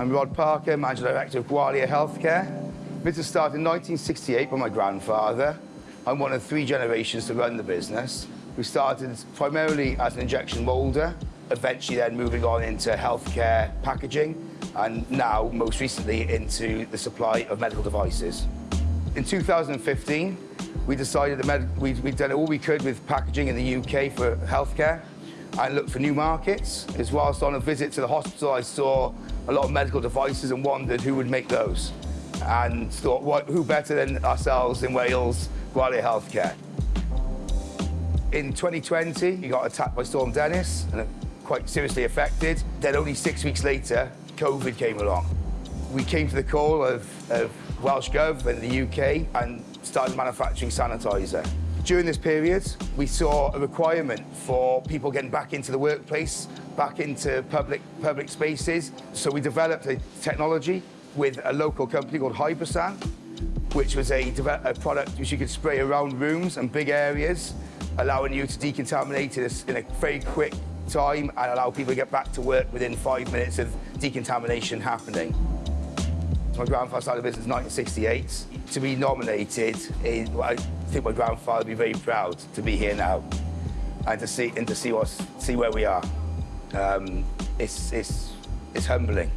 I'm Rod Parker, Manager Director of Gwalia Healthcare. Business started in 1968 by my grandfather. I'm one of three generations to run the business. We started primarily as an injection moulder, eventually then moving on into healthcare packaging, and now, most recently, into the supply of medical devices. In 2015, we decided that we'd, we'd done all we could with packaging in the UK for healthcare and looked for new markets. As whilst on a visit to the hospital, I saw a lot of medical devices and wondered who would make those. And thought, what, who better than ourselves in Wales, Gwalia Healthcare. In 2020, he got attacked by Storm Dennis and quite seriously affected. Then only six weeks later, COVID came along. We came to the call of, of Welsh Gov in the UK and started manufacturing sanitizer. During this period, we saw a requirement for people getting back into the workplace, back into public, public spaces. So we developed a technology with a local company called Hypersan, which was a, a product which you could spray around rooms and big areas, allowing you to decontaminate it in a very quick time and allow people to get back to work within five minutes of decontamination happening. My grandfather started the business in 1968. To be nominated, is, well, I think my grandfather would be very proud to be here now and to see and to see see where we are. Um, it's it's it's humbling.